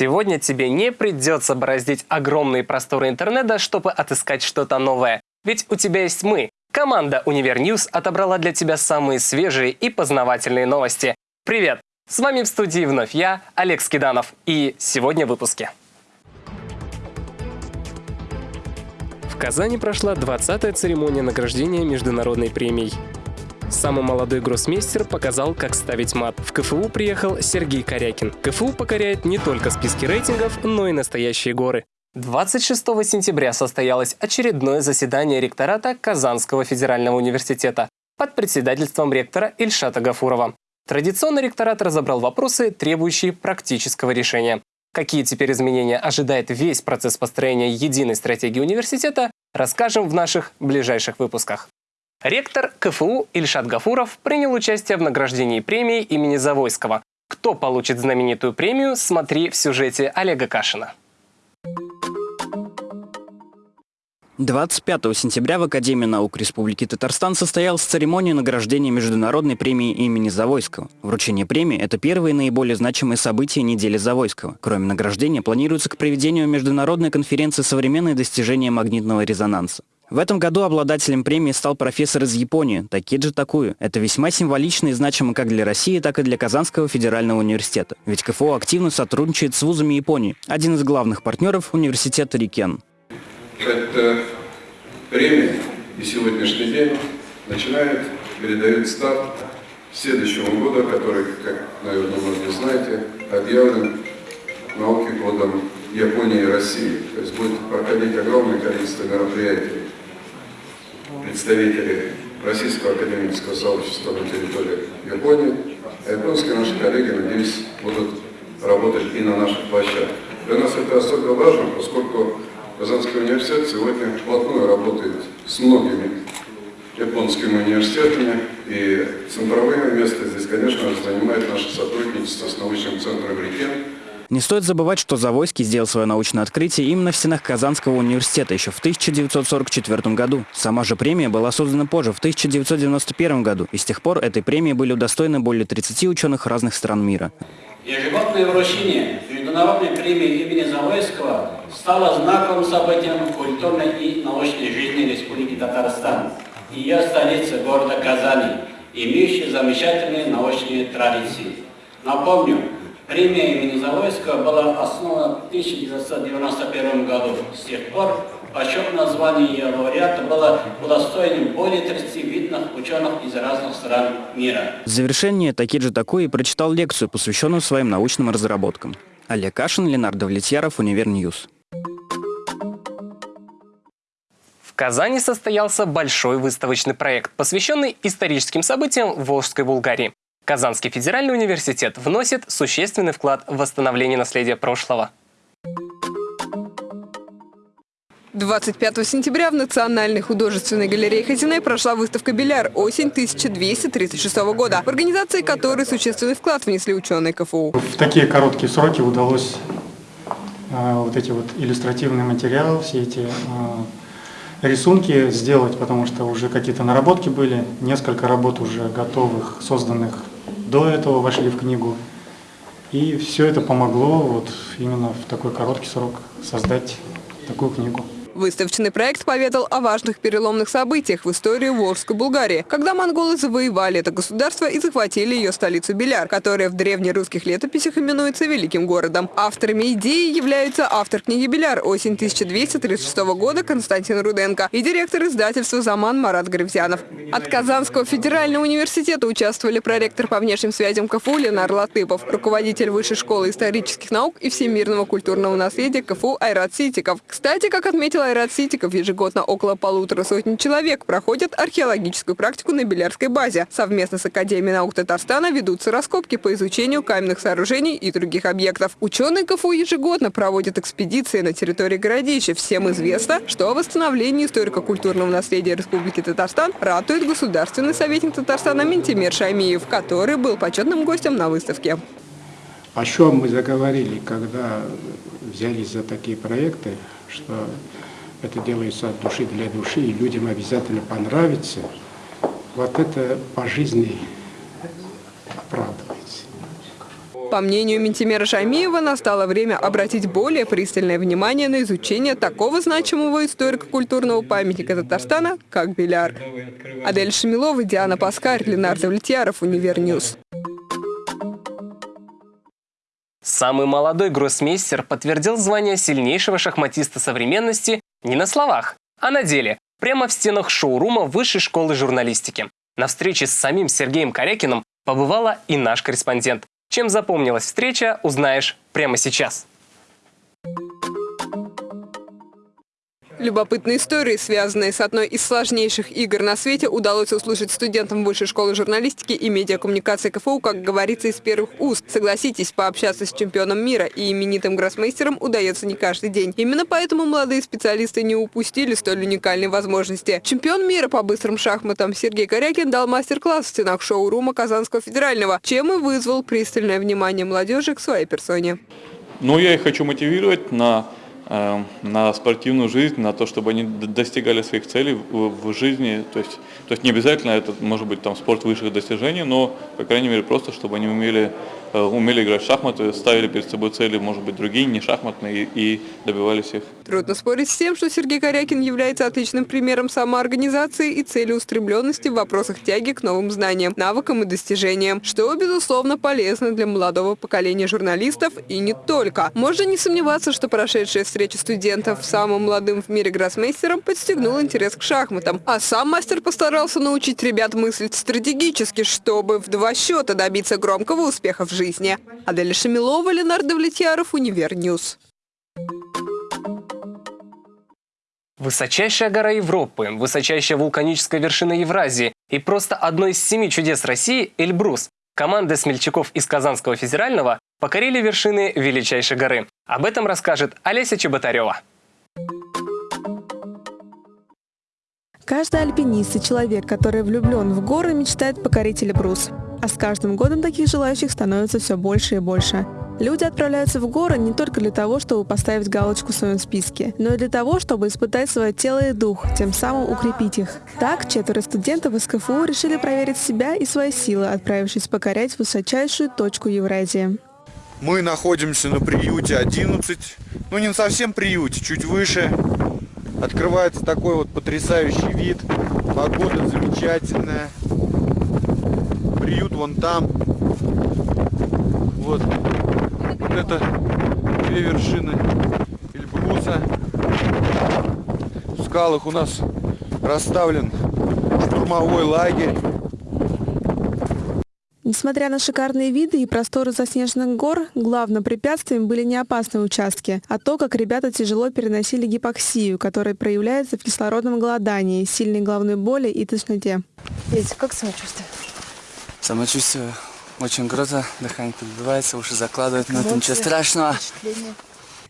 Сегодня тебе не придется бороздить огромные просторы интернета, чтобы отыскать что-то новое. Ведь у тебя есть мы. Команда Univer News отобрала для тебя самые свежие и познавательные новости. Привет! С вами в студии вновь я, Олег Скиданов. И сегодня в выпуске. В Казани прошла 20-я церемония награждения международной премией. Самый молодой гроссмейстер показал, как ставить мат. В КФУ приехал Сергей Корякин. КФУ покоряет не только списки рейтингов, но и настоящие горы. 26 сентября состоялось очередное заседание ректората Казанского федерального университета под председательством ректора Ильшата Гафурова. Традиционно ректорат разобрал вопросы, требующие практического решения. Какие теперь изменения ожидает весь процесс построения единой стратегии университета, расскажем в наших ближайших выпусках. Ректор КФУ Ильшат Гафуров принял участие в награждении премии имени Завойского. Кто получит знаменитую премию, смотри в сюжете Олега Кашина. 25 сентября в Академии наук Республики Татарстан состоялась церемония награждения Международной премии имени Завойского. Вручение премии – это первые наиболее значимые события недели Завойского. Кроме награждения, планируется к проведению Международной конференции «Современные достижения магнитного резонанса». В этом году обладателем премии стал профессор из Японии Такиджи Такую. Это весьма символично и значимо как для России, так и для Казанского федерального университета. Ведь КФУ активно сотрудничает с вузами Японии. Один из главных партнеров – университет Рикен. Это премия и сегодняшний день начинает, передает старт следующему году, который, как, наверное, многие знаете, объявлен науки годом Японии и России. То есть будет проходить огромное количество мероприятий представители Российского академического сообщества на территории Японии, а японские наши коллеги, надеюсь, будут работать и на наших площадках. Для нас это особенно важно, поскольку Казанский университет сегодня вплотную работает с многими японскими университетами, и центровое место здесь, конечно занимает наше сотрудничество с научным центром «Рикен», не стоит забывать, что Завойский сделал свое научное открытие именно в стенах Казанского университета еще в 1944 году. Сама же премия была создана позже, в 1991 году, и с тех пор этой премии были удостоены более 30 ученых разных стран мира. Ежегодное вручение Международной премии имени Завойского стало знаковым событием культурной и научной жизни Республики Татарстан ее столицы города Казани, имеющей замечательные научные традиции. Напомню, Премия имени Завойского была основана в 1991 году. С тех пор почетное звание ее лауреата было удостоенным более 30 видных ученых из разных стран мира. В завершение Такиджи Такуи прочитал лекцию, посвященную своим научным разработкам. Олег Кашин, Ленар Давлетьяров, Univer News. В Казани состоялся большой выставочный проект, посвященный историческим событиям Волжской Булгарии. Казанский федеральный университет вносит существенный вклад в восстановление наследия прошлого. 25 сентября в Национальной художественной галерее Хазине прошла выставка «Биляр. Осень 1236 года», в организации которой существенный вклад внесли ученые КФУ. В такие короткие сроки удалось э, вот эти вот иллюстративные материалы, все эти э, рисунки сделать, потому что уже какие-то наработки были, несколько работ уже готовых, созданных до этого вошли в книгу. И все это помогло вот именно в такой короткий срок создать такую книгу. Выставочный проект поведал о важных переломных событиях в истории Волжской Булгарии, когда монголы завоевали это государство и захватили ее столицу Беляр, которая в древнерусских летописях именуется Великим городом. Авторами идеи являются автор книги «Беляр. Осень 1236 года» Константин Руденко и директор издательства «Заман» Марат Гревзянов. От Казанского федерального университета участвовали проректор по внешним связям КФУ Ленар Латыпов, руководитель Высшей школы исторических наук и всемирного культурного наследия КФУ Айрат Ситиков. Кстати, как отметил отметил Айрат Ситиков, ежегодно около полутора сотни человек проходят археологическую практику на Белярской базе. Совместно с Академией наук Татарстана ведутся раскопки по изучению каменных сооружений и других объектов. Ученые КФУ ежегодно проводят экспедиции на территории городища. Всем известно, что о восстановлении историко-культурного наследия Республики Татарстан ратует государственный советник Татарстана Ментимир Шаймиев, который был почетным гостем на выставке. О чем мы заговорили, когда взялись за такие проекты, что это делается от души для души, и людям обязательно понравится, вот это по жизни оправдывается. По мнению Минтимера Шаймиева, настало время обратить более пристальное внимание на изучение такого значимого историко-культурного памятника Татарстана, как Биляр. Аделя Шамилова, Диана Паскарь, Ленар Давлетьяров, Univer News. Самый молодой гроссмейстер подтвердил звание сильнейшего шахматиста современности не на словах, а на деле, прямо в стенах шоурума Высшей школы журналистики. На встрече с самим Сергеем Корякиным побывала и наш корреспондент. Чем запомнилась встреча, узнаешь прямо сейчас. Любопытные истории, связанные с одной из сложнейших игр на свете, удалось услышать студентам Высшей школы журналистики и медиакоммуникации КФУ, как говорится, из первых уст. Согласитесь, пообщаться с чемпионом мира и именитым гроссмейстером удается не каждый день. Именно поэтому молодые специалисты не упустили столь уникальной возможности. Чемпион мира по быстрым шахматам Сергей Корякин дал мастер-класс в стенах шоу-рума Казанского федерального, чем и вызвал пристальное внимание молодежи к своей персоне. Ну, я их хочу мотивировать на на спортивную жизнь, на то, чтобы они достигали своих целей в, жизни. То есть, то есть не обязательно это может быть там спорт высших достижений, но, по крайней мере, просто чтобы они умели Э, умели играть в шахматы, ставили перед собой цели, может быть, другие, не шахматные, и добивались их. Трудно спорить с тем, что Сергей Корякин является отличным примером самоорганизации и целеустремленности в вопросах тяги к новым знаниям, навыкам и достижениям, что, безусловно, полезно для молодого поколения журналистов и не только. Можно не сомневаться, что прошедшая встреча студентов с самым молодым в мире гроссмейстером подстегнула интерес к шахматам, а сам мастер постарался научить ребят мыслить стратегически, чтобы в два счета добиться громкого успеха в жизни жизни. Аделя Шамилова, Ленар Давлетьяров, Univer News. Высочайшая гора Европы, высочайшая вулканическая вершина Евразии и просто одно из семи чудес России – Эльбрус. Команда смельчаков из Казанского федерального покорили вершины величайшей горы. Об этом расскажет Олеся Чеботарева. Каждый альпинист и человек, который влюблен в горы, мечтает покорить Эльбрус. А с каждым годом таких желающих становится все больше и больше. Люди отправляются в горы не только для того, чтобы поставить галочку в своем списке, но и для того, чтобы испытать свое тело и дух, тем самым укрепить их. Так, четверо студентов из КФУ решили проверить себя и свои силы, отправившись покорять высочайшую точку Евразии. Мы находимся на приюте 11, ну не совсем приюте, чуть выше. Открывается такой вот потрясающий вид, погода замечательная приют вон там. Вот. Вот это две вершины Эльбруса. В скалах у нас расставлен штурмовой лагерь. Несмотря на шикарные виды и просторы заснеженных гор, главным препятствием были не опасные участки, а то, как ребята тяжело переносили гипоксию, которая проявляется в кислородном голодании, сильной головной боли и тошноте. Видите, как самочувствие? Самочувствие очень круто, дыхание подбивается, уши закладывают, но это ничего страшного.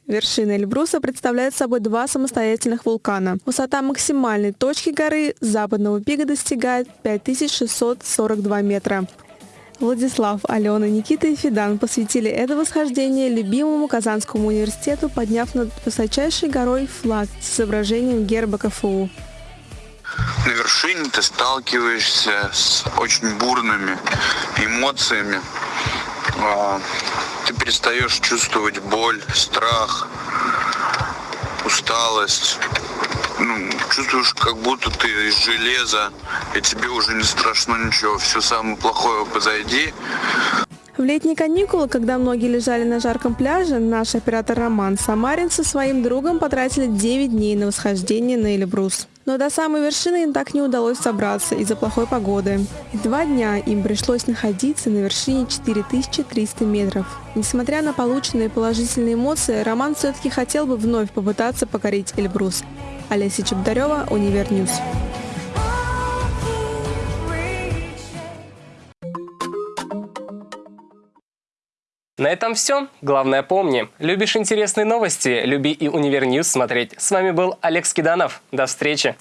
Вершина Эльбруса представляет собой два самостоятельных вулкана. Высота максимальной точки горы западного пика достигает 5642 метра. Владислав, Алена, Никита и Фидан посвятили это восхождение любимому Казанскому университету, подняв над высочайшей горой флаг с изображением герба КФУ. На вершине ты сталкиваешься с очень бурными эмоциями. А, ты перестаешь чувствовать боль, страх, усталость. Ну, чувствуешь, как будто ты из железа, и тебе уже не страшно ничего, все самое плохое позади. В летние каникулы, когда многие лежали на жарком пляже, наш оператор Роман Самарин со своим другом потратили 9 дней на восхождение на Эльбрус. Но до самой вершины им так не удалось собраться из-за плохой погоды. И два дня им пришлось находиться на вершине 4300 метров. Несмотря на полученные положительные эмоции, Роман все-таки хотел бы вновь попытаться покорить Эльбрус. Олеся Чеботарева, Univer News. На этом все. Главное помни, любишь интересные новости, люби и Univer News смотреть. С вами был Олег Скиданов. До встречи.